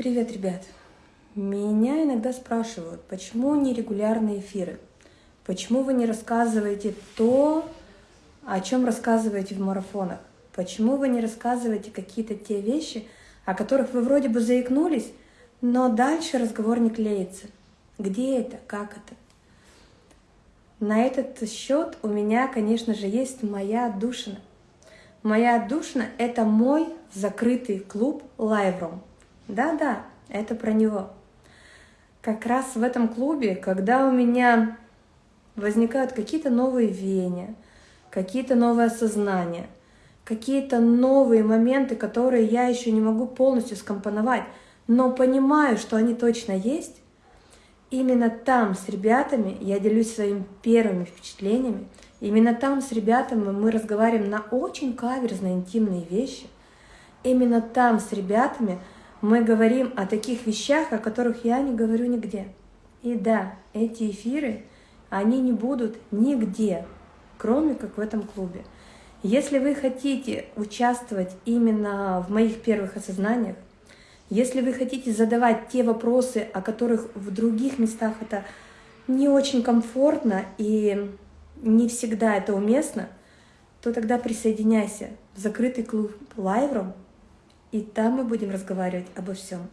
Привет, ребят! Меня иногда спрашивают, почему нерегулярные эфиры? Почему вы не рассказываете то, о чем рассказываете в марафонах? Почему вы не рассказываете какие-то те вещи, о которых вы вроде бы заикнулись, но дальше разговор не клеится? Где это? Как это? На этот счет у меня, конечно же, есть моя отдушина. Моя отдушина — это мой закрытый клуб Live Да-да, это про него. Как раз в этом клубе, когда у меня возникают какие-то новые веяния, какие-то новые осознания, какие-то новые моменты, которые я еще не могу полностью скомпоновать, но понимаю, что они точно есть, именно там с ребятами я делюсь своими первыми впечатлениями, именно там с ребятами мы разговариваем на очень каверзные интимные вещи, именно там с ребятами мы говорим о таких вещах, о которых я не говорю нигде. И да, эти эфиры, они не будут нигде, кроме как в этом клубе. Если вы хотите участвовать именно в моих первых осознаниях, если вы хотите задавать те вопросы, о которых в других местах это не очень комфортно и не всегда это уместно, то тогда присоединяйся в закрытый клуб Лайвром, и там мы будем разговаривать обо всем.